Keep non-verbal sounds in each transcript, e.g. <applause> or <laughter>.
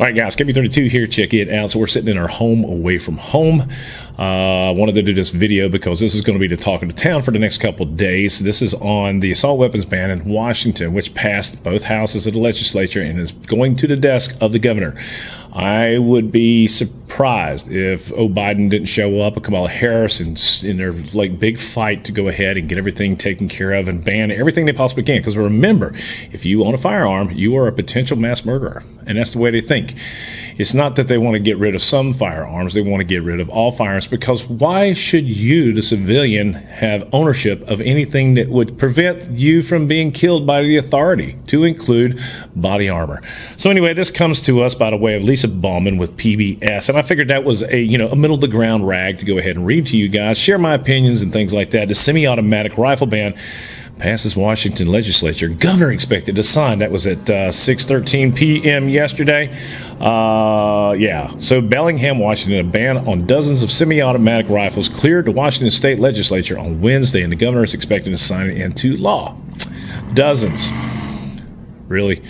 All right, guys, KB32 here. Check it out. So we're sitting in our home away from home. I uh, wanted to do this video because this is going to be the talk of the town for the next couple days. This is on the assault weapons ban in Washington, which passed both houses of the legislature and is going to the desk of the governor. I would be surprised if O. Biden didn't show up, or Kamala Harris, in, in their like big fight to go ahead and get everything taken care of and ban everything they possibly can. Because remember, if you own a firearm, you are a potential mass murderer, and that's the way they think. It's not that they want to get rid of some firearms; they want to get rid of all firearms. Because why should you, the civilian, have ownership of anything that would prevent you from being killed by the authority, to include body armor? So anyway, this comes to us by the way of Lisa Lisa Baumann with PBS, and I figured that was a you know a middle of the ground rag to go ahead and read to you guys, share my opinions and things like that. The semi-automatic rifle ban passes Washington legislature. Governor expected to sign. That was at uh, 6:13 p.m. yesterday. Uh, yeah. So Bellingham, Washington, a ban on dozens of semi-automatic rifles cleared the Washington State Legislature on Wednesday, and the governor is expected to sign it into law. Dozens. Really.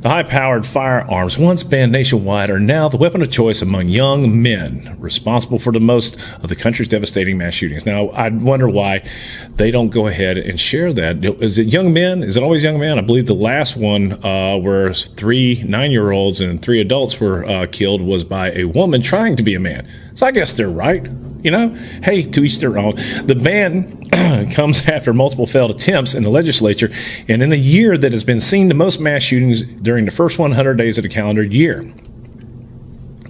The high powered firearms, once banned nationwide, are now the weapon of choice among young men, responsible for the most of the country's devastating mass shootings. Now, I wonder why they don't go ahead and share that. Is it young men? Is it always young men? I believe the last one, uh, where three nine year olds and three adults were uh, killed, was by a woman trying to be a man. So I guess they're right. You know, hey, to each their own. The ban <clears throat> comes after multiple failed attempts in the legislature and in the year that has been seen the most mass shootings during the first 100 days of the calendar year.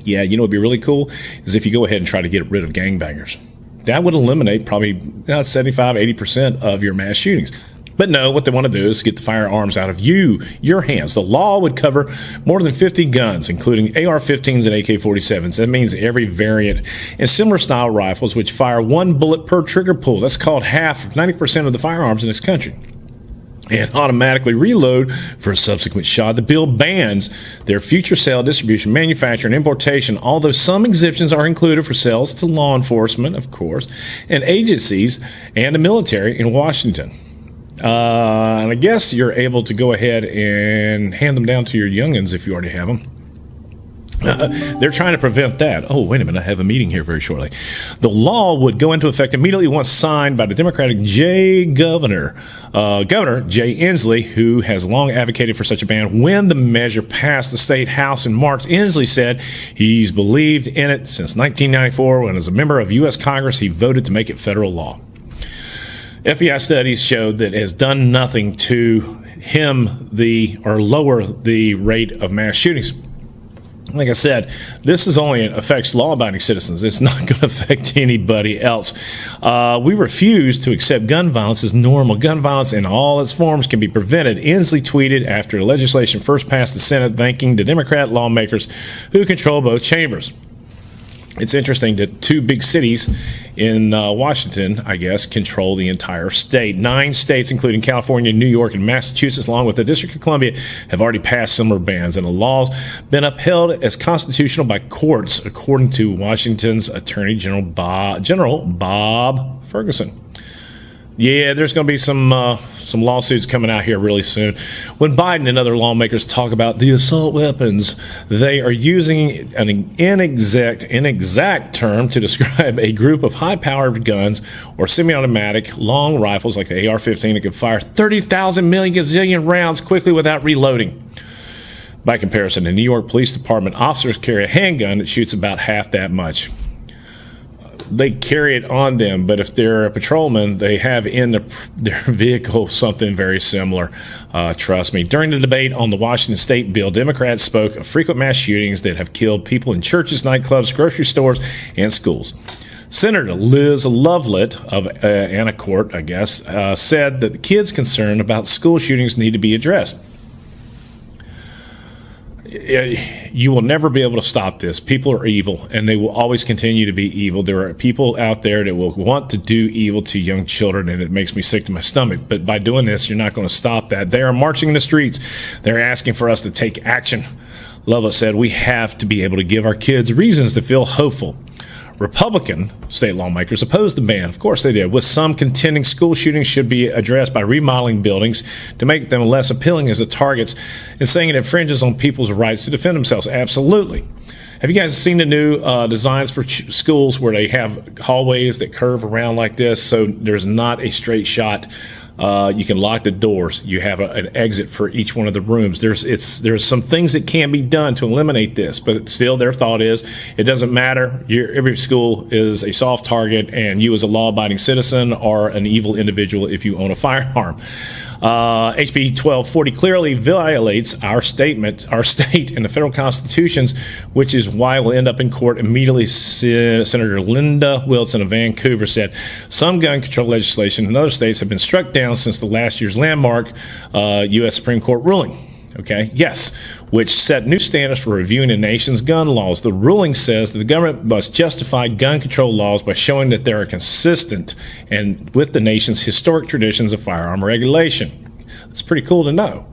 Yeah, you know what'd be really cool is if you go ahead and try to get rid of gangbangers. That would eliminate probably uh, 75, 80% of your mass shootings. But no, what they want to do is get the firearms out of you, your hands. The law would cover more than 50 guns, including AR 15s and AK 47s. That means every variant and similar style rifles, which fire one bullet per trigger pull. That's called half, 90% of the firearms in this country and automatically reload for a subsequent shot. The bill bans their future sale, distribution, manufacture, and importation, although some exemptions are included for sales to law enforcement, of course, and agencies and the military in Washington. Uh, and I guess you're able to go ahead and hand them down to your youngins if you already have them. <laughs> they're trying to prevent that. Oh, wait a minute. I have a meeting here very shortly. The law would go into effect immediately once signed by the Democratic Jay Governor, uh, Governor Jay Inslee, who has long advocated for such a ban. When the measure passed the state house in March, Inslee said he's believed in it since 1994 when, as a member of U.S. Congress, he voted to make it federal law. FBI studies showed that it has done nothing to him the or lower the rate of mass shootings. Like I said, this is only affects law-abiding citizens. It's not <laughs> going to affect anybody else. Uh, we refuse to accept gun violence as normal. Gun violence in all its forms can be prevented. Inslee tweeted after legislation first passed the Senate, thanking the Democrat lawmakers who control both chambers it's interesting that two big cities in uh, Washington, I guess, control the entire state. Nine states, including California, New York, and Massachusetts, along with the District of Columbia, have already passed similar bans, and the law's been upheld as constitutional by courts, according to Washington's Attorney General Bob, General Bob Ferguson. Yeah, there's going to be some uh, some lawsuits coming out here really soon. When Biden and other lawmakers talk about the assault weapons, they are using an inexact inexact term to <laughs> describe a group of high-powered guns or semi-automatic long rifles like the AR-15 that can fire 30,000 million gazillion rounds quickly without reloading. By comparison, the New York Police Department officers carry a handgun that shoots about half that much they carry it on them, but if they're a patrolman, they have in the, their <laughs> vehicle something very similar. Uh, trust me. During the debate on the Washington State bill, Democrats spoke of frequent mass shootings that have killed people in churches, nightclubs, grocery stores, and schools. Senator Liz Lovelett of uh, Anacourt, I guess, uh, said that the kids concerned about school shootings need to be addressed you will never be able to stop this. People are evil, and they will always continue to be evil. There are people out there that will want to do evil to young children, and it makes me sick to my stomach. But by doing this, you're not going to stop that. They are marching in the streets. They're asking for us to take action. Lova said we have to be able to give our kids reasons to feel hopeful Republican state lawmakers opposed the ban. Of course they did, with some contending school shootings should be addressed by remodeling buildings to make them less appealing as the targets and saying it infringes on people's rights to defend themselves. Absolutely. Have you guys seen the new uh, designs for ch- schools where they have hallways that curve around like this so there's not a straight shot? Uh, you can lock the doors. You have a, an exit for each one of the rooms. There's it's there's some things that can be done to eliminate this, but still, their thought is it doesn't matter. You're, every school is a soft target, and you as a law-abiding citizen are an evil individual if you own a firearm. Uh, HB 1240 clearly violates our statement, our <laughs> state, and the federal constitutions, which is why we'll end up in court immediately. Senator Linda Wilson of Vancouver said some gun control legislation in other states have been struck down since the last year's landmark uh, U.S. Supreme Court ruling. Okay, yes, which set new standards for reviewing the nation's gun laws. The ruling says that the government must justify gun control laws by showing that they are consistent and with the nation's historic traditions of firearm regulation. It's pretty cool to know.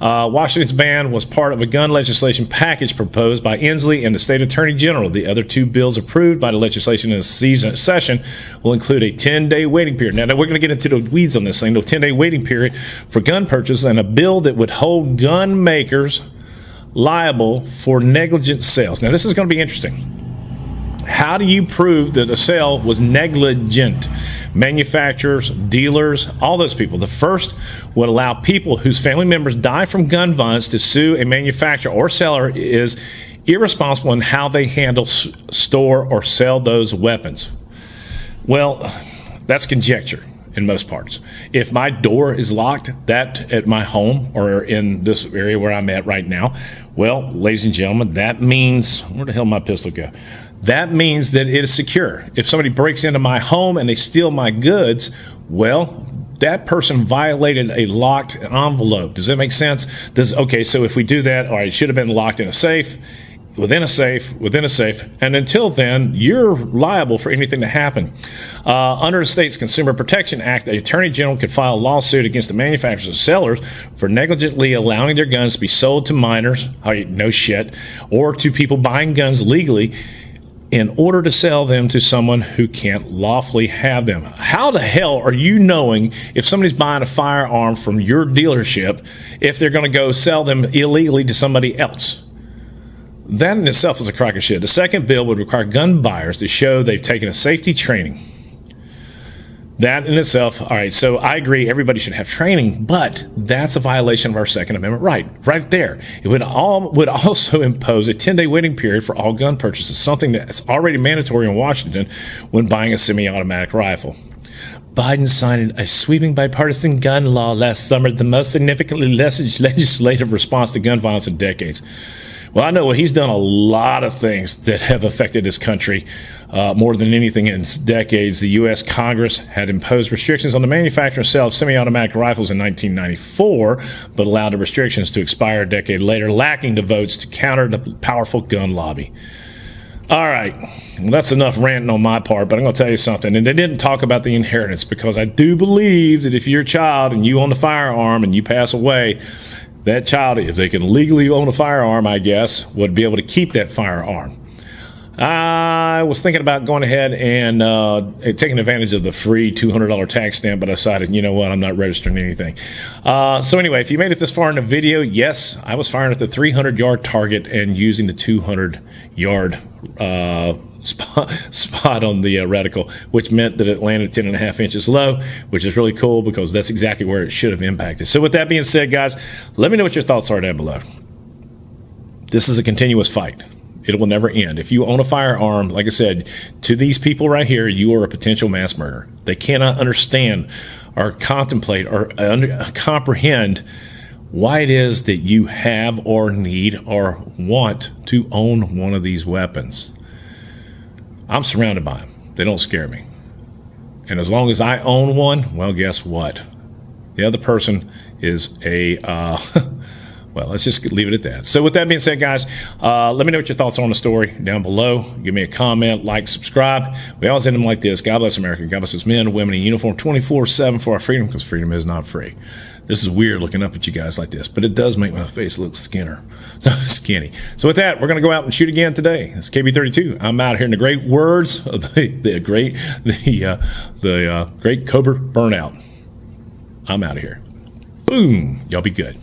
Uh, Washington's ban was part of a gun legislation package proposed by Inslee and the state attorney general. The other two bills approved by the legislation in the season session will include a 10 day waiting period. Now, we're going to get into the weeds on this thing, the 10 day waiting period for gun purchase, and a bill that would hold gun makers liable for negligent sales. Now, this is going to be interesting. How do you prove that a sale was negligent? Manufacturers, dealers, all those people. The first would allow people whose family members die from gun violence to sue a manufacturer or seller is irresponsible in how they handle, store, or sell those weapons. Well, that's conjecture in most parts. If my door is locked, that at my home or in this area where I'm at right now, well, ladies and gentlemen, that means where the hell my pistol go? that means that it is secure. If somebody breaks into my home and they steal my goods, well, that person violated a locked envelope. Does that make sense? Does okay, so if we do that, all right, it should have been locked in a safe, within a safe, within a safe, and until then, you're liable for anything to happen. Uh, under the state's Consumer Protection Act, the Attorney General could file a lawsuit against the manufacturers and sellers for negligently allowing their guns to be sold to minors, no shit, or to people buying guns legally in order to sell them to someone who can't lawfully have them. How the hell are you knowing if somebody's buying a firearm from your dealership if they're going to go sell them illegally to somebody else? That in itself is a crock of shit. The second bill would require gun buyers to show they've taken a safety training that in itself, all right, so I agree everybody should have training, but that's a violation of our Second Amendment right, right there. It would all would also <laughs> impose a 10-day waiting period for all gun purchases, something that's already mandatory in Washington when buying a semi-automatic rifle. Biden signed a sweeping bipartisan gun law last summer, the most significantly <laughs> legislative response to gun violence in decades. Well, I know what he's done a lot of things that have affected this country uh, more than anything in decades. The U.S. Congress had imposed restrictions on the manufacture and sale of semi automatic rifles in 1994, but allowed the restrictions to expire a decade later, lacking the votes to counter the powerful gun lobby. All right, well, that's enough ranting on my part, but I'm going to tell you something. And they didn't talk about the inheritance because I do believe that if you're a child and you own the firearm and you pass away, that child, if they can legally own a firearm, I guess, would be able to keep that firearm. I was thinking about going ahead and uh, taking advantage of the free $200 tax stamp, but I decided, you know what, I'm not registering anything. Uh, so, anyway, if you made it this far in the video, yes, I was firing at the 300 yard target and using the 200 yard uh, spot, <laughs> spot on the uh, reticle, which meant that it landed 10 and a half inches low, which is really cool because that's exactly where it should have impacted. So, with that being said, guys, let me know what your thoughts are down below. This is a continuous fight. It will never end. If you own a firearm, like I said, to these people right here, you are a potential mass murderer. They cannot understand or contemplate or under, comprehend why it is that you have or need or want to own one of these weapons. I'm surrounded by them. They don't scare me. And as long as I own one, well, guess what? The other person is a, uh, <laughs> well, let's just leave it at that. So, with that being said, guys, uh, let me know what your thoughts are on the story down below. Give me a comment, like, subscribe. We always end them like this God bless America. God bless us men women in uniform 24 7 for our freedom because freedom is not free. This is weird looking up at you guys like this, but it does make my face look skinner. So <laughs> skinny. So with that, we're going to go out and shoot again today. It's KB32. I'm out of here in the great words <laughs> of the, the great the uh, the uh, great Cobra burnout. I'm out of here. Boom. Y'all be good.